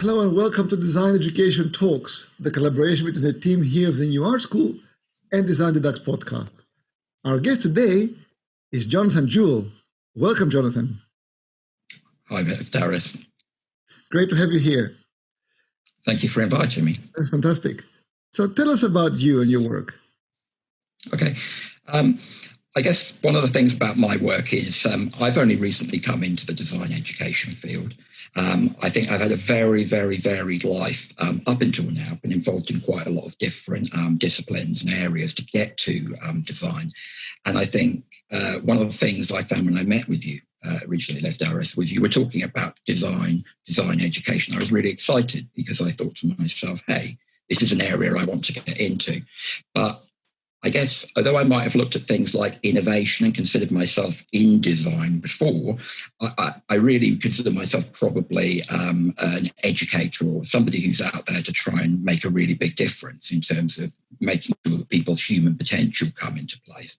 Hello and welcome to Design Education Talks, the collaboration between the team here of the New Art School and Design the Dux podcast. Our guest today is Jonathan Jewell. Welcome, Jonathan. Hi there, Darius. Great to have you here. Thank you for inviting me. Fantastic. So tell us about you and your work. Okay. Um, I guess one of the things about my work is um, I've only recently come into the design education field. Um, I think I've had a very, very varied life um, up until now. I've been involved in quite a lot of different um, disciplines and areas to get to um, design. And I think uh, one of the things I found when I met with you uh, originally left RS was you were talking about design, design education. I was really excited because I thought to myself, hey, this is an area I want to get into. But I guess, although I might have looked at things like innovation and considered myself in design before, I, I, I really consider myself probably um, an educator or somebody who's out there to try and make a really big difference in terms of making sure that people's human potential come into place.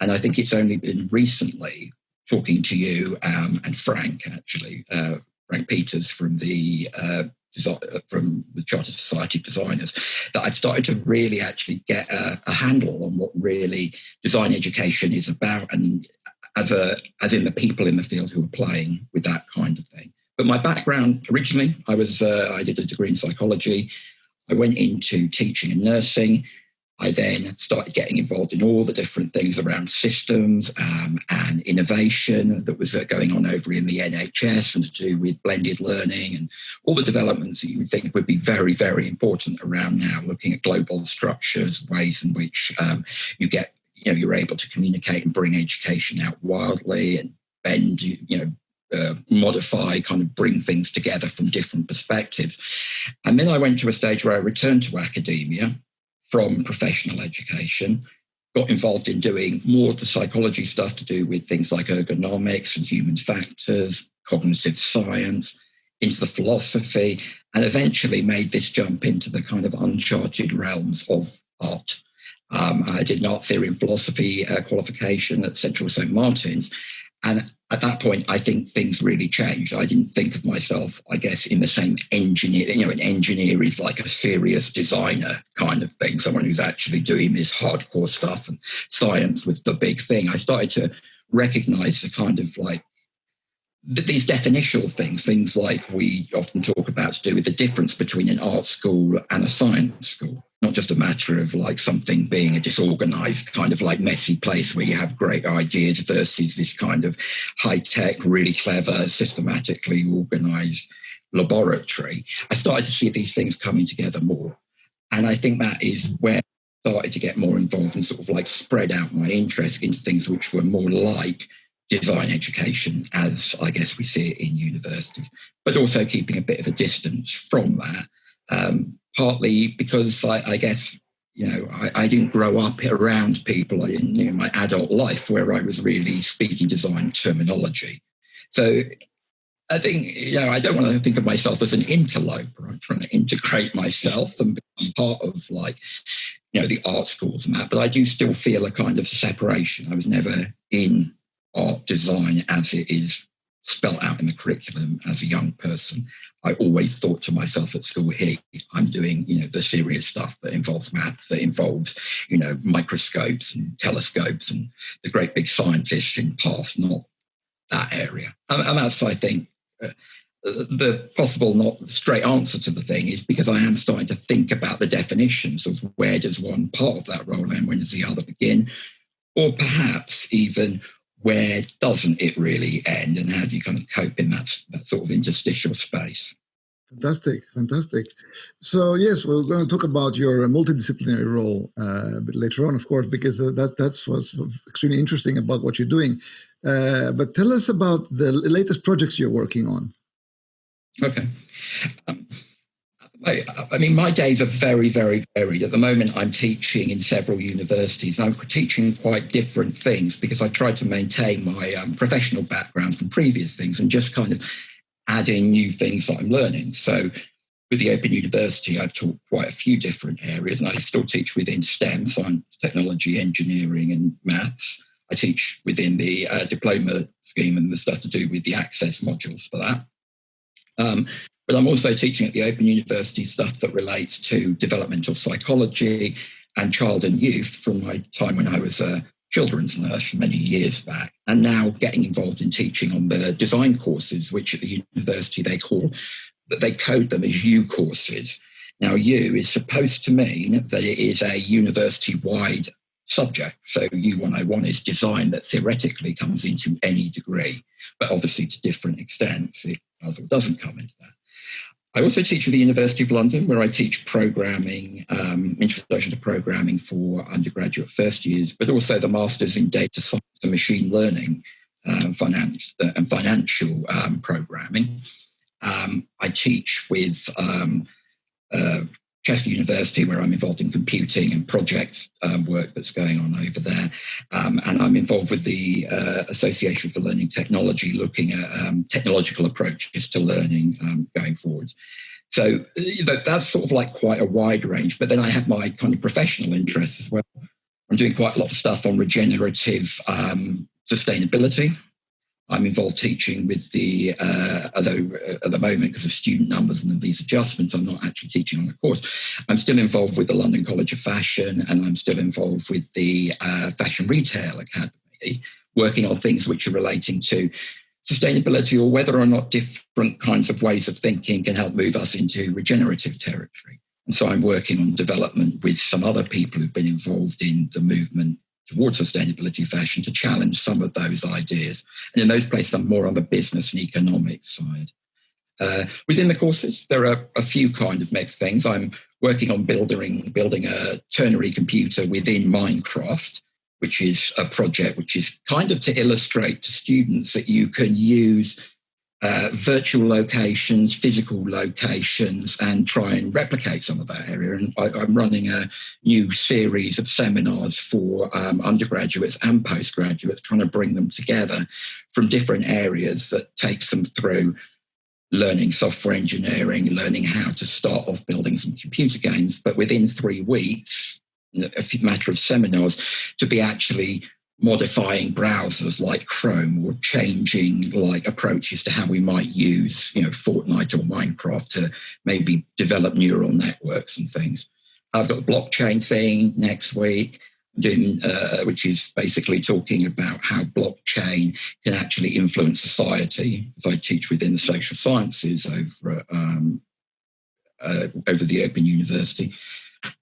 And I think it's only been recently talking to you um, and Frank, actually, uh, Frank Peters from the uh, from the Chartered Society of Designers, that I've started to really actually get a, a, handle on what really design education is about, and as a as in the people in the field who are playing with that kind of thing. But my background originally, I was uh, I did a degree in psychology. I went into teaching and nursing. I then started getting involved in all the different things around systems um, and innovation that was uh, going on over in the NHS and to do with blended learning and all the developments that you would think would be very, very important around now, looking at global structures, ways in which um, you get, you know, you're able to communicate and bring education out wildly and bend, you know, uh, modify, kind of bring things together from different perspectives. And then I went to a stage where I returned to academia from professional education, got involved in doing more of the psychology stuff to do with things like ergonomics and human factors, cognitive science, into the philosophy, and eventually made this jump into the kind of uncharted realms of art. Um, I did an art theory and philosophy uh, qualification at Central St. Martin's, and at that point, I think things really changed. I didn't think of myself, I guess, in the same engineer. You know, an engineer is like a serious designer kind of thing, someone who's actually doing this hardcore stuff and science was the big thing. I started to recognize the kind of like these definitional things, things like we often talk about to do with the difference between an art school and a science school. Not just a matter of like something being a disorganized kind of like messy place where you have great ideas versus this kind of high tech, really clever, systematically organized laboratory. I started to see these things coming together more. And I think that is where I started to get more involved and sort of like spread out my interest into things which were more like design education as I guess we see it in universities, but also keeping a bit of a distance from that. Um, partly because I, I, guess you know I, I, didn't grow up around people in you know, my adult life where I was really speaking design terminology. So I think you know I don't want to think of myself as an interloper. I'm trying to integrate myself and be part of like you know the art schools and that, but I do still feel a kind of separation. I was never in art design as it is spelt out in the curriculum as a young person. I always thought to myself at school, hey, I'm doing, you know, the serious stuff that involves maths, that involves, you know, microscopes and telescopes and the great big scientists in past, not that area. And, and that's, I think, uh, the possible not straight answer to the thing is because I am starting to think about the definitions of where does one part of that role and when does the other begin, or perhaps even where doesn't it really end and how do you kind of cope in that, that sort of interstitial space? Fantastic, fantastic. So yes, we're going to talk about your multidisciplinary role uh, a bit later on, of course, because uh, that that's what's extremely interesting about what you're doing. Uh, but tell us about the latest projects you're working on. Okay. Um, I, I, mean, my days are very, very varied. At the moment, I'm teaching in several universities. I'm teaching quite different things because I try to maintain my um, professional background from previous things and just kind of add in new things that I'm learning. So with the Open University, I've taught quite a few different areas and I still teach within STEM, science, technology, engineering and maths. I teach within the uh, diploma scheme and the stuff to do with the access modules for that. Um, but I'm also teaching at the Open University stuff that relates to developmental psychology and child and youth from my time when I was a children's nurse many years back, and now getting involved in teaching on the design courses, which at the university they call that they code them as U courses. Now, U is supposed to mean that it is a university wide subject. So U101 is design that theoretically comes into any degree, but obviously to different extents, it does or doesn't come into that. I also teach at the University of London, where I teach programming, um, introduction to programming for undergraduate first years, but also the masters in data science and machine learning um, finance, uh, and financial um, programming. Um, I teach with um, uh, Chester University, where I'm involved in computing and project um, work that's going on over there. Um, and I'm involved with the uh, Association for Learning Technology, looking at um, technological approaches to learning um, going forwards. So that's sort of like quite a wide range. But then I have my kind of professional interests as well. I'm doing quite a lot of stuff on regenerative um, sustainability. I'm involved teaching with the, uh, although at the moment, because of student numbers and these adjustments, I'm not actually teaching on the course. I'm still involved with the London College of Fashion and I'm still involved with the uh, Fashion Retail Academy, working on things which are relating to sustainability or whether or not different kinds of ways of thinking can help move us into regenerative territory. And so I'm working on development with some other people who've been involved in the movement towards sustainability fashion to challenge some of those ideas. And in those places, I'm more on the business and economic side. Uh, within the courses, there are a few kind of mixed things. I'm working on building, building a ternary computer within Minecraft, which is a project which is kind of to illustrate to students that you can use uh, virtual locations, physical locations, and try and replicate some of that area. And I, am running a new series of seminars for um, undergraduates and postgraduates, trying to bring them together from different areas that takes them through learning software engineering, learning how to start off building some computer games, but within three weeks, a matter of seminars, to be actually modifying browsers like Chrome or changing like approaches to how we might use, you know, Fortnite or Minecraft to maybe develop neural networks and things. I've got the blockchain thing next week, doing, uh, which is basically talking about how blockchain can actually influence society. As I teach within the social sciences over um, uh, over the Open University.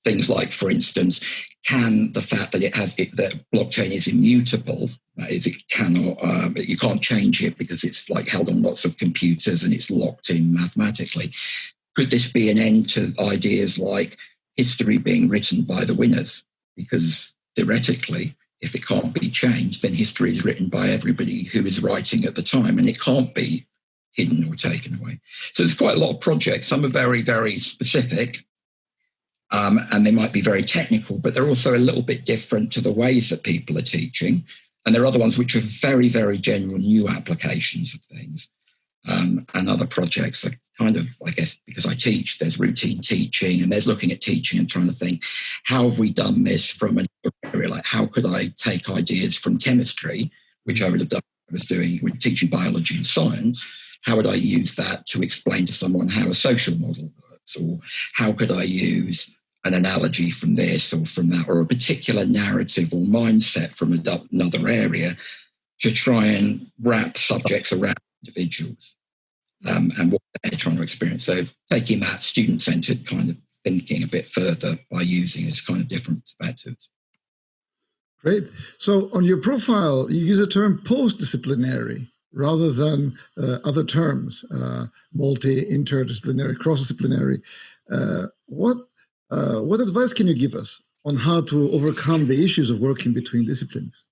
Things like, for instance, can the fact that it has it, that blockchain is immutable, that is, it cannot, um, you can't change it because it's like held on lots of computers and it's locked in mathematically. Could this be an end to ideas like history being written by the winners? Because theoretically, if it can't be changed, then history is written by everybody who is writing at the time and it can't be hidden or taken away. So there's quite a lot of projects. Some are very, very specific um, and they might be very technical, but they're also a little bit different to the ways that people are teaching. And there are other ones which are very, very general new applications of things. Um, and other projects are kind of, I guess, because I teach, there's routine teaching and there's looking at teaching and trying to think, how have we done this from an area? Like, how could I take ideas from chemistry, which I would have done, I was doing with teaching biology and science. How would I use that to explain to someone how a social model Or how could I use an analogy from this or from that, or a particular narrative or mindset from another area to try and wrap subjects around individuals um, and what they're trying to experience. So taking that student-centered kind of thinking a bit further by using this kind of different perspectives. Great. So on your profile, you use the term post-disciplinary rather than uh, other terms, uh, multi, interdisciplinary, cross-disciplinary. Uh, what uh, what advice can you give us on how to overcome the issues of working between disciplines?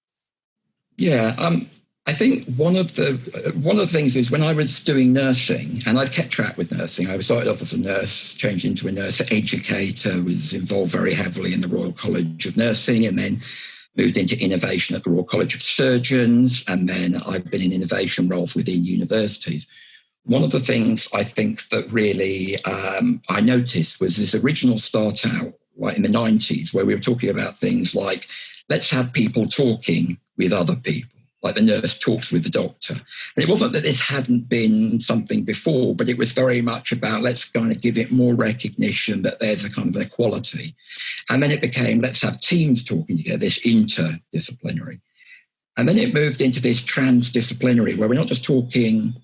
Yeah, um, I think one of the one of the things is when I was doing nursing, and I've kept track with nursing. I started off as a nurse, changed into a nurse educator, was involved very heavily in the Royal College of Nursing, and then moved into innovation at the Royal College of Surgeons, and then I've been in innovation roles within universities. One of the things I think that really um, I noticed was this original start out, right in the 90s, where we were talking about things like let's have people talking with other people. Like the nurse talks with the doctor. And it wasn't that this hadn't been something before, but it was very much about let's kind of give it more recognition that there's a kind of equality. And then it became let's have teams talking together, this interdisciplinary. And then it moved into this transdisciplinary where we're not just talking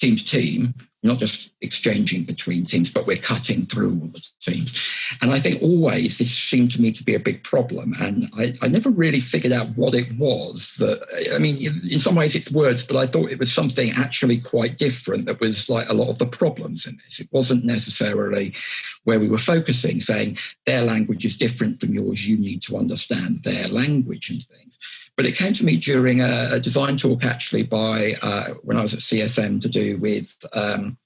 team to team, not just exchanging between teams, but we're cutting through all the teams. And I think always this seemed to me to be a big problem. And I, I, never really figured out what it was that, I mean, in some ways it's words, but I thought it was something actually quite different that was like a lot of the problems in this. It wasn't necessarily where we were focusing, saying their language is different from yours, you need to understand their language and things. But it came to me during a, a design talk, actually, by uh, when I was at CSM to do with um,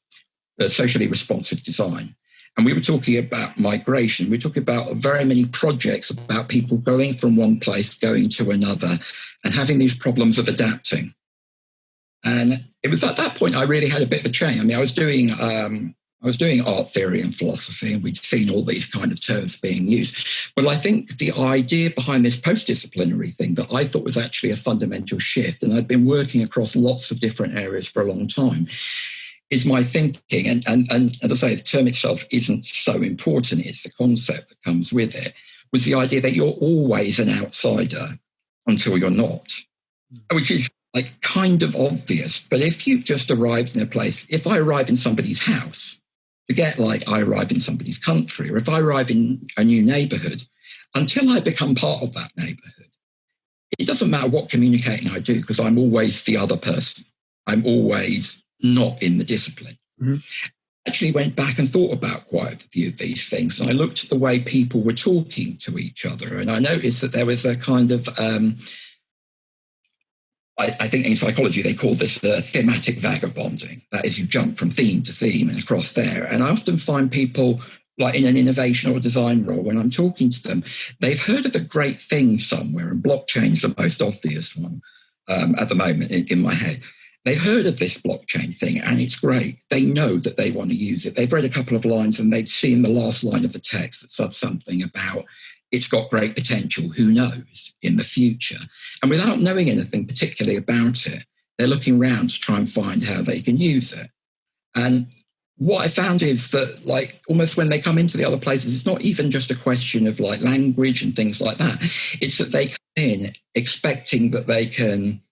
socially responsive design. And we were talking about migration. We are talking about very many projects about people going from one place, going to another, and having these problems of adapting. And it was at that point I really had a bit of a change. I mean, I was doing um, I was doing art theory and philosophy, and we'd seen all these kind of terms being used. But I think the idea behind this post disciplinary thing that I thought was actually a fundamental shift, and I'd been working across lots of different areas for a long time, is my thinking. And, and, and as I say, the term itself isn't so important, it's the concept that comes with it, was the idea that you're always an outsider until you're not, hmm. which is like kind of obvious. But if you've just arrived in a place, if I arrive in somebody's house, forget like I arrive in somebody's country, or if I arrive in a new neighborhood, until I become part of that neighborhood, it doesn't matter what communicating I do because I'm always the other person. I'm always not in the discipline. Mm-hmm. Actually, went back and thought about quite a few of these things. And I looked at the way people were talking to each other, and I noticed that there was a kind of um, I, I, think in psychology they call this the thematic vagabonding. That is, you jump from theme to theme and across there. And I often find people like in an innovation or design role, when I'm talking to them, they've heard of a great thing somewhere, and blockchain's the most obvious one um, at the moment in, in my head. They've heard of this blockchain thing and it's great. They know that they want to use it. They've read a couple of lines and they've seen the last line of the text that said something about it's got great potential, who knows, in the future. And without knowing anything particularly about it, they're looking around to try and find how they can use it. And what I found is that, like, almost when they come into the other places, it's not even just a question of like language and things like that. It's that they come in expecting that they can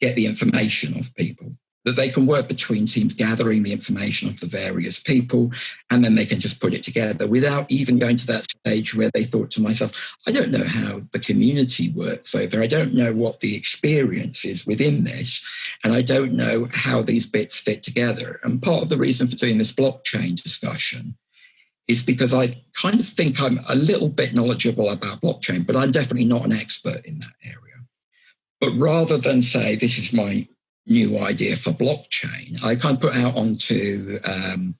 get the information of people that they can work between teams gathering the information of the various people and then they can just put it together without even going to that stage where they thought to myself i don't know how the community works over i don't know what the experience is within this and i don't know how these bits fit together. And part of the reason for doing this blockchain discussion is because i kind of think i'm a little bit knowledgeable about blockchain but i'm definitely not an expert in that area. But rather than say this is my new idea for blockchain, I kind of put out onto um,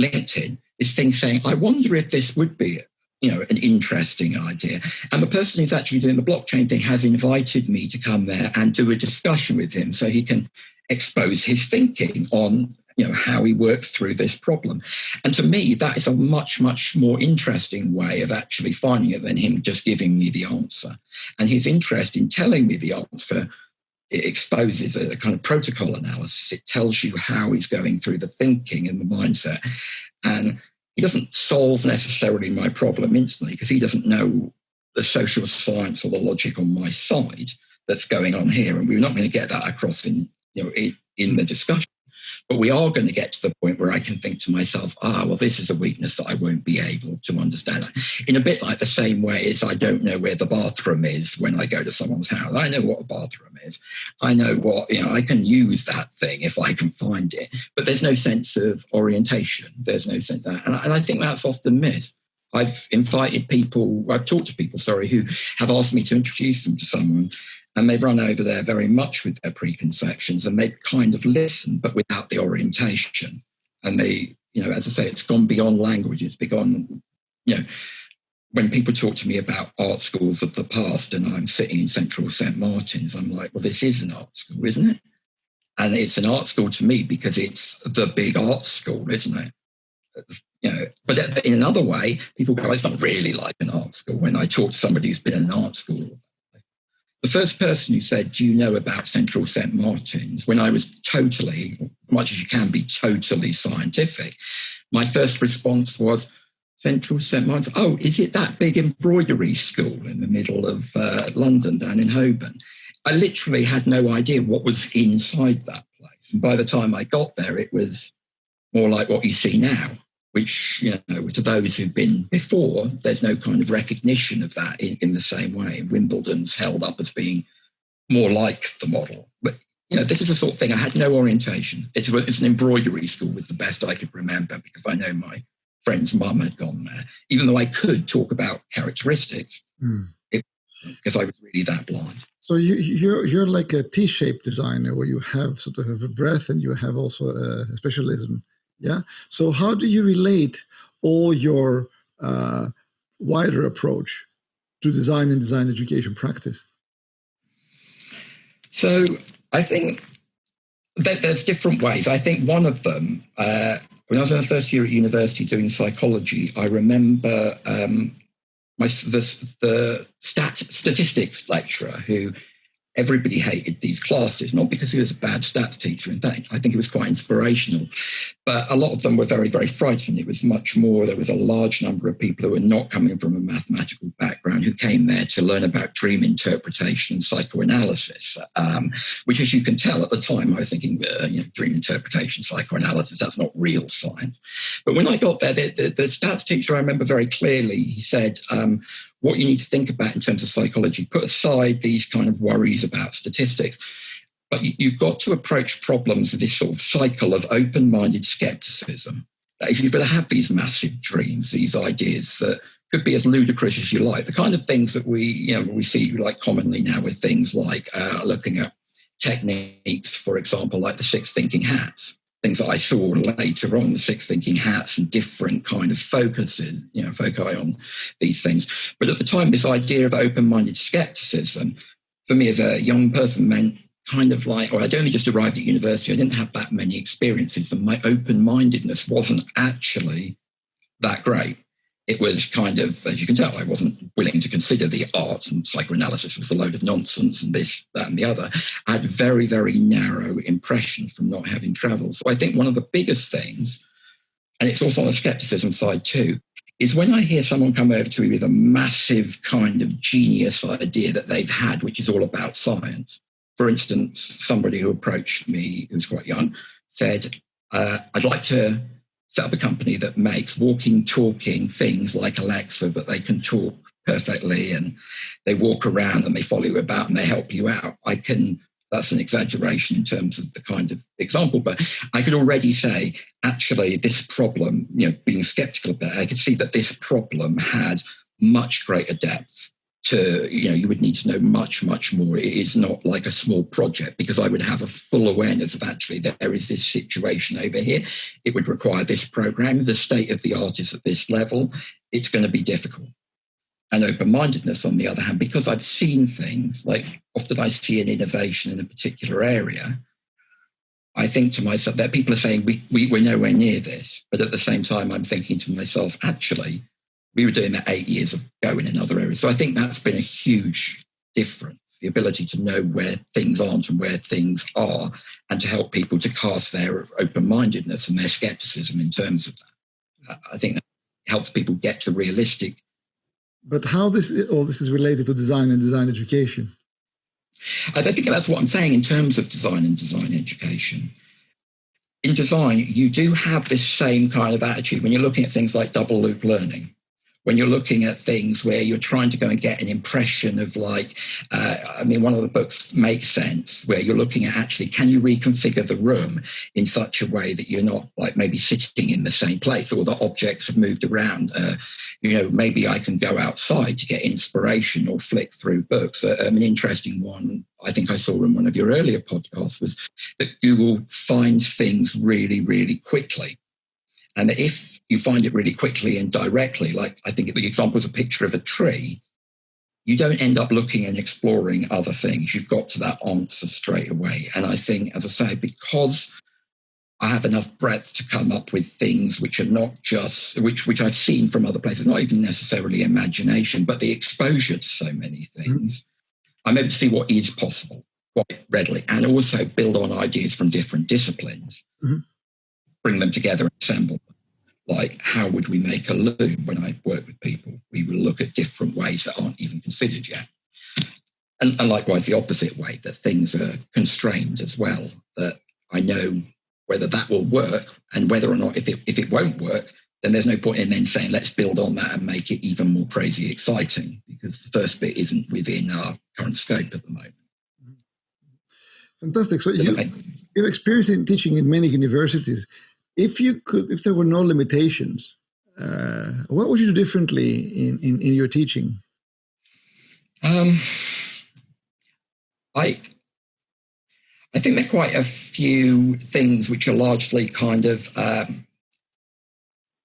LinkedIn this thing saying, I wonder if this would be you know, an interesting idea. And the person who's actually doing the blockchain thing has invited me to come there and do a discussion with him so he can expose his thinking on you know how he works through this problem and to me that is a much much more interesting way of actually finding it than him just giving me the answer and his interest in telling me the answer it exposes a kind of protocol analysis. It tells you how he's going through the thinking and the mindset. And he doesn't solve necessarily my problem instantly because he doesn't know the social science or the logic on my side that's going on here. And we're not going to get that across in, you know, in, in the discussion. But we are going to get to the point where I can think to myself, ah, well, this is a weakness that I won't be able to understand. In a bit like the same way as I don't know where the bathroom is when I go to someone's house. I know what a bathroom is. I know what, you know, I can use that thing if I can find it. But there's no sense of orientation. There's no sense that. And I, and I think that's often missed. I've invited people, I've talked to people, sorry, who have asked me to introduce them to someone and they've run over there very much with their preconceptions and they've kind of listen but without the orientation. And they, you know, as I say, it's gone beyond language. It's begun, you know, when people talk to me about art schools of the past and I'm sitting in central St. Martin's, I'm like, well, this is an art school, isn't it? And it's an art school to me because it's the big art school, isn't it? You know, but in another way, people go, it's not really like an art school. When I talk to somebody who's been in an art school, the first person who said, Do you know about Central St. Martin's? when I was totally, much as you can be, totally scientific, my first response was, Central St. Martin's, oh, is it that big embroidery school in the middle of uh, London down in Holborn? I literally had no idea what was inside that place. And by the time I got there, it was more like what you see now which, you know, to those who've been before, there's no kind of recognition of that in, in the same way. Wimbledon's held up as being more like the model. But, you know, this is the sort of thing I had no orientation. It's, it's an embroidery school was the best I could remember because I know my friend's mum had gone there, even though I could talk about characteristics. Mm. because I was really that blind. So you, you're you're like a T-shaped designer, where you have sort of a breadth and you have also a specialism. Yeah. So how do you relate all your uh, wider approach to design and design education practice? So I think that there's different ways. I think one of them, uh, when I was in the first year at university doing psychology, I remember um, my the, the stat, statistics lecturer who everybody hated these classes, not because he was a bad stats teacher. In fact, I think he was quite inspirational. But a lot of them were very, very frightened. It was much more, there was a large number of people who were not coming from a mathematical background who came there to learn about dream interpretation and psychoanalysis, um, which, as you can tell at the time, I was thinking, uh, you know, dream interpretation, psychoanalysis, that's not real science. But when I got there, the, the, the stats teacher, I remember very clearly, he said, um, what you need to think about in terms of psychology. Put aside these kind of worries about statistics, but you've got to approach problems with this sort of cycle of open minded skepticism. If you're going to have these massive dreams, these ideas that could be as ludicrous as you like, the kind of things that we, you know, we see like commonly now with things like uh, looking at techniques, for example, like the six thinking hats things that I saw later on, the six thinking hats and different kind of focuses, you know, foci on these things. But at the time, this idea of open-minded skepticism, for me as a young person, meant kind of like, or I'd only just arrived at university, I didn't have that many experiences, and my open-mindedness wasn't actually that great it was kind of, as you can tell, I wasn't willing to consider the art and psychoanalysis was a load of nonsense and this, that, and the other. I had very, very narrow impression from not having traveled. So I think one of the biggest things, and it's also on the skepticism side too, is when I hear someone come over to me with a massive kind of genius idea that they've had, which is all about science. For instance, somebody who approached me, who's quite young, said, uh, I'd like to set up a company that makes walking, talking things like Alexa, but they can talk perfectly and they walk around and they follow you about and they help you out. I can, that's an exaggeration in terms of the kind of example, but I could already say, actually, this problem, you know, being skeptical about it, I could see that this problem had much greater depth to, you know, you would need to know much, much more. It is not like a small project because I would have a full awareness of actually there is this situation over here. It would require this program. The state of the art is at this level. It's going to be difficult. And open mindedness, on the other hand, because I've seen things like often I see an innovation in a particular area. I think to myself that people are saying we, we, we're nowhere near this. But at the same time, I'm thinking to myself, actually, we were doing that eight years ago in another area. So I think that's been a huge difference the ability to know where things aren't and where things are, and to help people to cast their open mindedness and their skepticism in terms of that. Uh, I think that helps people get to realistic. But how this all this is related to design and design education? I think that's what I'm saying in terms of design and design education. In design, you do have this same kind of attitude when you're looking at things like double loop learning when you're looking at things where you're trying to go and get an impression of like uh, i mean one of the books makes sense where you're looking at actually can you reconfigure the room in such a way that you're not like maybe sitting in the same place or the objects have moved around? Uh, you know maybe i can go outside to get inspiration or flick through books. Uh, um, an interesting one i think i saw in one of your earlier podcasts was that google finds things really really quickly. And if you find it really quickly and directly. Like I think the example is a picture of a tree. You don't end up looking and exploring other things. You've got to that answer straight away. And I think, as I say, because I have enough breadth to come up with things which are not just which which I've seen from other places, not even necessarily imagination, but the exposure to so many things. I'm able to see what is possible quite readily and also build on ideas from different disciplines, mm-hmm. bring them together and assemble. Like, how would we make a loom when I work with people? We will look at different ways that aren't even considered yet. And, and likewise, the opposite way, that things are constrained as well, that I know whether that will work and whether or not, if it, if it won't work, then there's no point in then saying, let's build on that and make it even more crazy exciting, because the first bit isn't within our current scope at the moment. Mm-hmm. Fantastic. So you, you've experience in teaching in many universities. If you could, if there were no limitations, uh, what would you do differently in, in, in your teaching? Um, I I think there are quite a few things which are largely kind of um,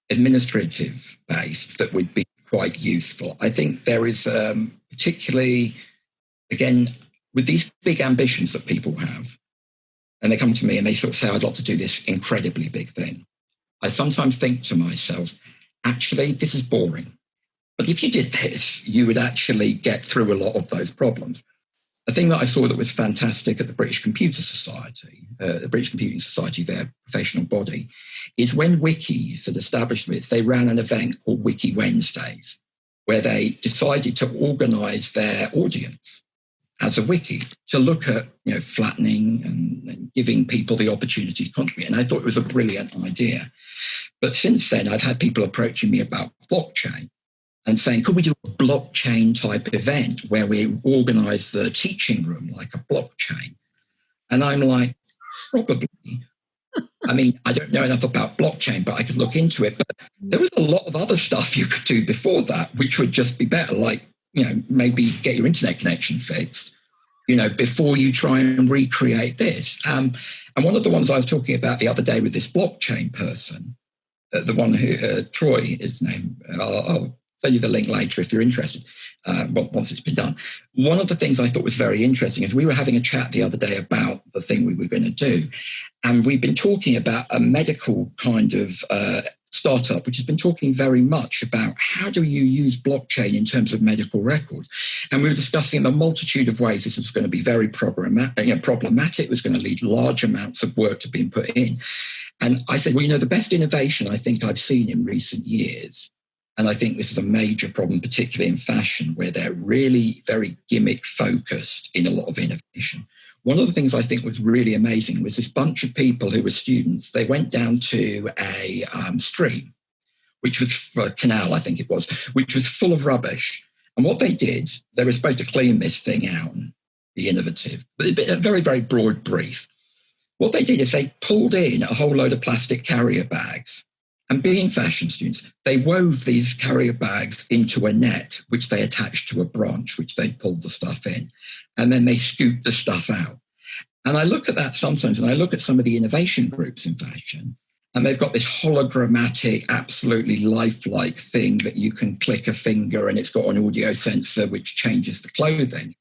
administrative based that would be quite useful. I think there is um, particularly, again, with these big ambitions that people have, and they come to me and they sort of say, I'd like to do this incredibly big thing. I sometimes think to myself, actually, this is boring. But if you did this, you would actually get through a lot of those problems. A thing that I saw that was fantastic at the British Computer Society, uh, the British Computing Society, their professional body, is when wikis had established this, they ran an event called Wiki Wednesdays, where they decided to organize their audience as a wiki to look at you know flattening and, and, giving people the opportunity to contribute. And I thought it was a brilliant idea. But since then, I've had people approaching me about blockchain and saying, could we do a blockchain type event where we organize the teaching room like a blockchain? And I'm like, probably. I mean, I don't know enough about blockchain, but I could look into it. But there was a lot of other stuff you could do before that, which would just be better, like you know, maybe get your internet connection fixed, you know, before you try and recreate this. Um, and one of the ones I was talking about the other day with this blockchain person, uh, the one who, uh, Troy, his name, I'll, I'll, send you the link later if you're interested, uh, once it's been done. One of the things I thought was very interesting is we were having a chat the other day about the thing we were going to do. And we've been talking about a medical kind of uh, startup, which has been talking very much about how do you use blockchain in terms of medical records. And we were discussing a multitude of ways this was going to be very problematic. It was going to lead large amounts of work to being put in. And I said, well, you know, the best innovation I think I've seen in recent years, and I think this is a major problem, particularly in fashion, where they're really very gimmick focused in a lot of innovation, one of the things I think was really amazing was this bunch of people who were students. They went down to a um, stream, which was a canal, I think it was, which was full of rubbish. And what they did, they were supposed to clean this thing out, be innovative, but a very, very broad brief. What they did is they pulled in a whole load of plastic carrier bags. And being fashion students, they wove these carrier bags into a net, which they attached to a branch, which they pulled the stuff in and then they scooped the stuff out. And I look at that sometimes, and I look at some of the innovation groups in fashion, and they've got this hologrammatic, absolutely lifelike thing that you can click a finger and it's got an audio sensor which changes the clothing.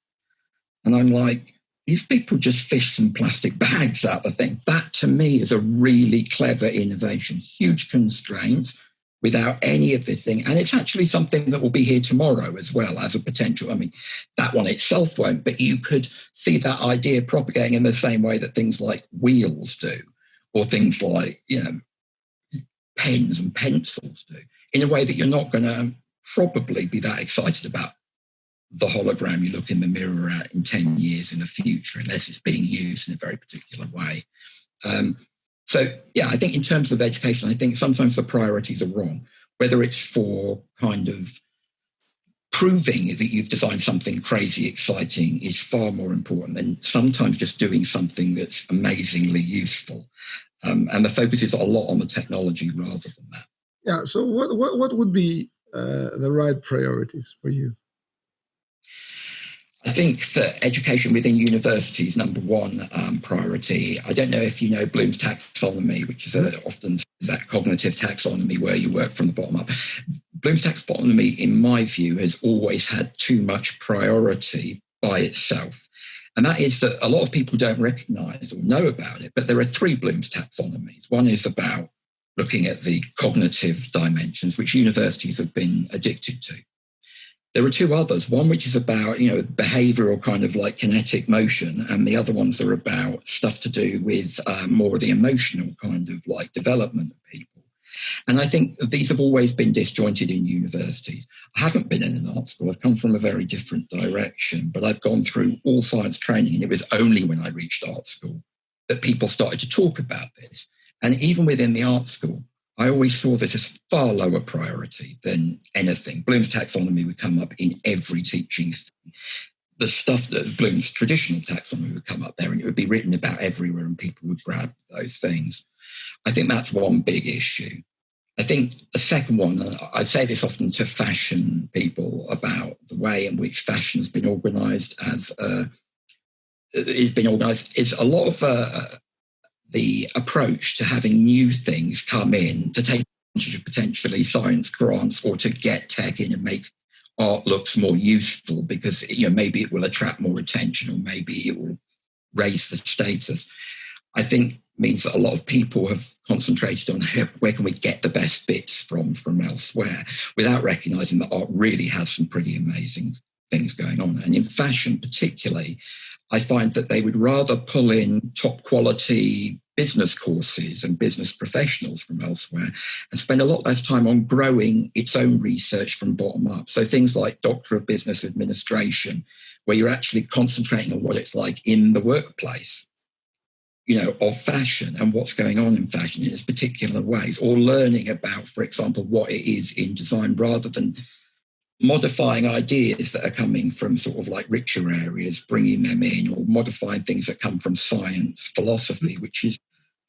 And I'm like, these people just fish some plastic bags out of the thing. That to me is a really clever innovation. Huge constraints, without any of this thing. And it's actually something that will be here tomorrow as well as a potential. I mean, that one itself won't, but you could see that idea propagating in the same way that things like wheels do, or things like, you know, pens and pencils do, in a way that you're not going to probably be that excited about the hologram you look in the mirror at in 10 years in the future, unless it's being used in a very particular way. Um, so, yeah, I think in terms of education, I think sometimes the priorities are wrong, whether it's for kind of proving that you've designed something crazy exciting is far more important than sometimes just doing something that's amazingly useful. Um, and the focus is a lot on the technology rather than that. Yeah. So, what what, what would be uh, the right priorities for you? I think that education within universities, number one um, priority. I don't know if you know Bloom's taxonomy, which is a, often that cognitive taxonomy where you work from the bottom up. Bloom's taxonomy, in my view, has always had too much priority by itself. And that is that a lot of people don't recognize or know about it, but there are three Bloom's taxonomies. One is about looking at the cognitive dimensions, which universities have been addicted to. There are two others, one which is about, you know, behavioral kind of like kinetic motion, and the other ones are about stuff to do with um, more of the emotional kind of like development of people. And I think these have always been disjointed in universities. I haven't been in an art school. I've come from a very different direction, but I've gone through all science training. And it was only when I reached art school that people started to talk about this. And even within the art school, I always saw this as far lower priority than anything. Bloom's taxonomy would come up in every teaching. The stuff that Bloom's traditional taxonomy would come up there and it would be written about everywhere and people would grab those things. I think that's one big issue. I think a second one, I say this often to fashion people about the way in which fashion has been organised as uh, is being organised is a lot of uh, the approach to having new things come in to take advantage of potentially science grants or to get tech in and make art looks more useful because you know maybe it will attract more attention or maybe it will raise the status. I think means that a lot of people have concentrated on where can we get the best bits from from elsewhere without recognizing that art really has some pretty amazing things going on. And in fashion particularly, I find that they would rather pull in top quality business courses and business professionals from elsewhere and spend a lot less time on growing its own research from bottom up. So things like Doctor of Business Administration, where you're actually concentrating on what it's like in the workplace, you know, of fashion and what's going on in fashion in its particular ways, or learning about, for example, what it is in design rather than modifying ideas that are coming from sort of like richer areas, bringing them in, or modifying things that come from science, philosophy, mm-hmm. which is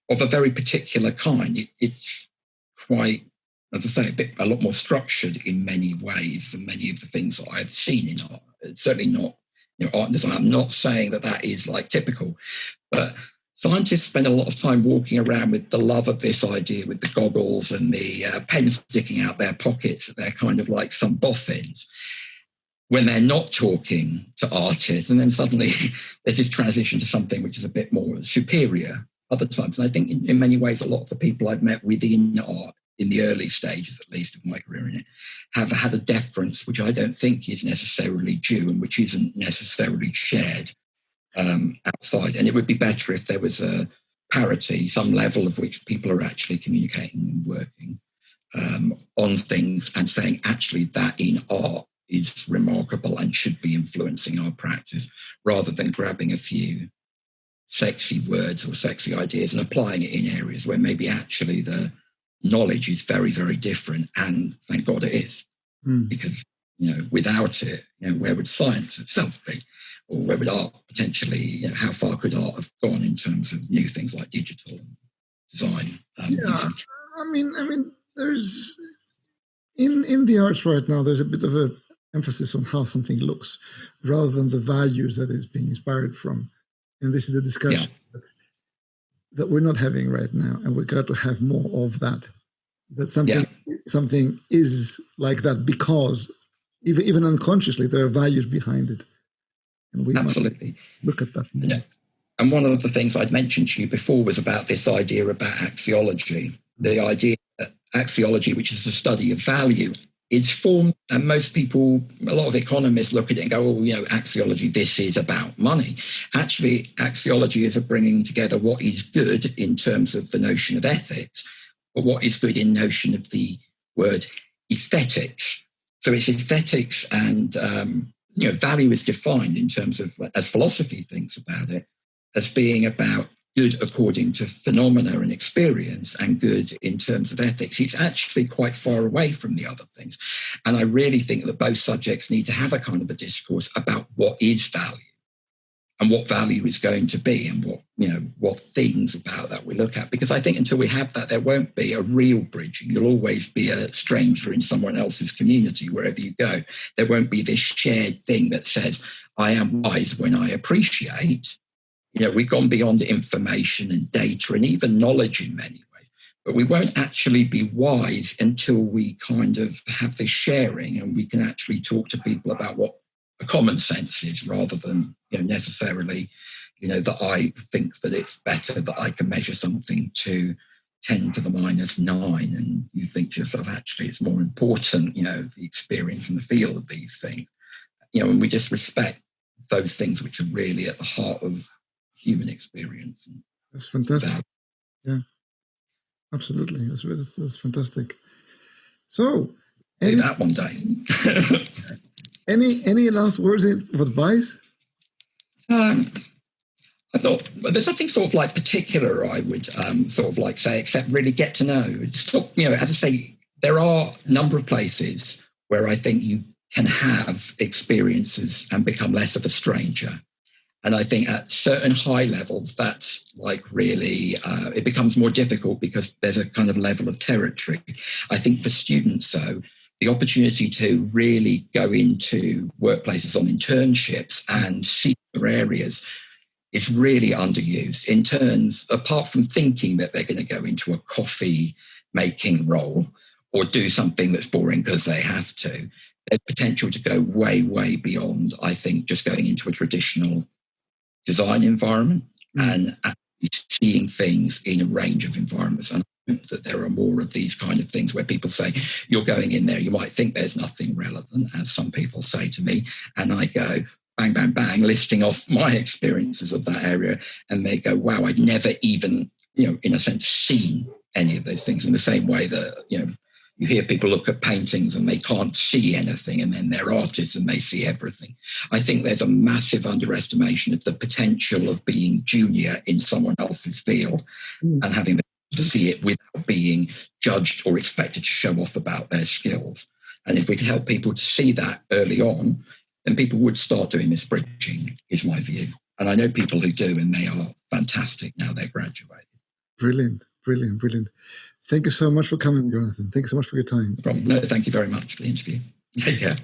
of a very particular kind. It, it's quite, as I say, a bit a lot more structured in many ways than many of the things that I've seen in art. It's certainly not you know, art and design. I'm not saying that that is like typical, but scientists spend a lot of time walking around with the love of this idea with the goggles and the uh, pens sticking out their pockets. They're kind of like some boffins when they're not talking to artists. And then suddenly there's this transition to something which is a bit more superior other times. And I think in, in many ways, a lot of the people I've met within art in the early stages, at least, of my career in it, have had a deference which I don't think is necessarily due and which isn't necessarily shared um, outside. And it would be better if there was a parity, some level of which people are actually communicating and working um, on things and saying, actually, that in art is remarkable and should be influencing our practice rather than grabbing a few sexy words or sexy ideas and applying it in areas where maybe actually the knowledge is very, very different. And thank God it is. Mm. Because, you know, without it, you know, where would science itself be? or where would art potentially, you know, how far could art have gone in terms of new things like digital design? Um, yeah, I mean, I mean, there's in in the arts right now. There's a bit of a emphasis on how something looks, rather than the values that it's being inspired from. And this is the discussion yeah. that, that, we're not having right now, and we've got to have more of that. That something yeah. something is like that because even even unconsciously there are values behind it. And we Absolutely. look at that. Yeah. And one of the things I'd mentioned to you before was about this idea about axiology, the idea that axiology, which is the study of value, is formed, and most people, a lot of economists look at it and go, oh, you know, axiology, this is about money. Actually, axiology is a bringing together what is good in terms of the notion of ethics, but what is good in notion of the word aesthetics. So it's aesthetics and um, you know, value is defined in terms of, as philosophy thinks about it, as being about good according to phenomena and experience and good in terms of ethics. It's actually quite far away from the other things. And I really think that both subjects need to have a kind of a discourse about what is value and what value is going to be and what you know what things about that we look at. Because i think until we have that there won't be a real bridging you'll always be a stranger in someone else's community wherever you go. There won't be this shared thing that says i am wise when i appreciate. You know we've gone beyond information and data and even knowledge in many ways but we won't actually be wise until we kind of have this sharing and we can actually talk to people about what a common sense is rather than you know, necessarily, you know, that I think that it's better that I can measure something to 10 to the minus nine, and you think to yourself, actually, it's more important, you know, the experience and the feel of these things. You know, and we just respect those things which are really at the heart of human experience. That's fantastic. That. Yeah, absolutely. That's, that's, that's fantastic. So, any, that one day. any any last words of advice? Um, I thought well, there's nothing sort of like particular I would um, sort of like say, except really get to know. It's you know, as I say, there are a number of places where I think you can have experiences and become less of a stranger. And I think at certain high levels, that's like really, uh, it becomes more difficult because there's a kind of level of territory. I think for students, though, the opportunity to really go into workplaces on internships and see other areas is really underused in terms, apart from thinking that they're going to go into a coffee making role or do something that's boring because they have to. There's potential to go way, way beyond, I think, just going into a traditional design environment mm. and actually seeing things in a range of environments. And hope that there are more of these kind of things where people say, you're going in there, you might think there's nothing relevant, as some people say to me. And I go, bang, bang, bang, listing off my experiences of that area. And they go, wow, I'd never even, you know, in a sense, seen any of those things in the same way that, you know, you hear people look at paintings and they can't see anything, and then they're artists and they see everything. I think there's a massive underestimation of the potential of being junior in someone else's field mm. and having to see it without being judged or expected to show off about their skills. And if we can help people to see that early on, then people would start doing this bridging, is my view. And I know people who do, and they are fantastic now they're graduated. Brilliant, brilliant, brilliant. Thank you so much for coming, Jonathan. Thank you so much for your time. No, no thank you very much for the interview. Take care.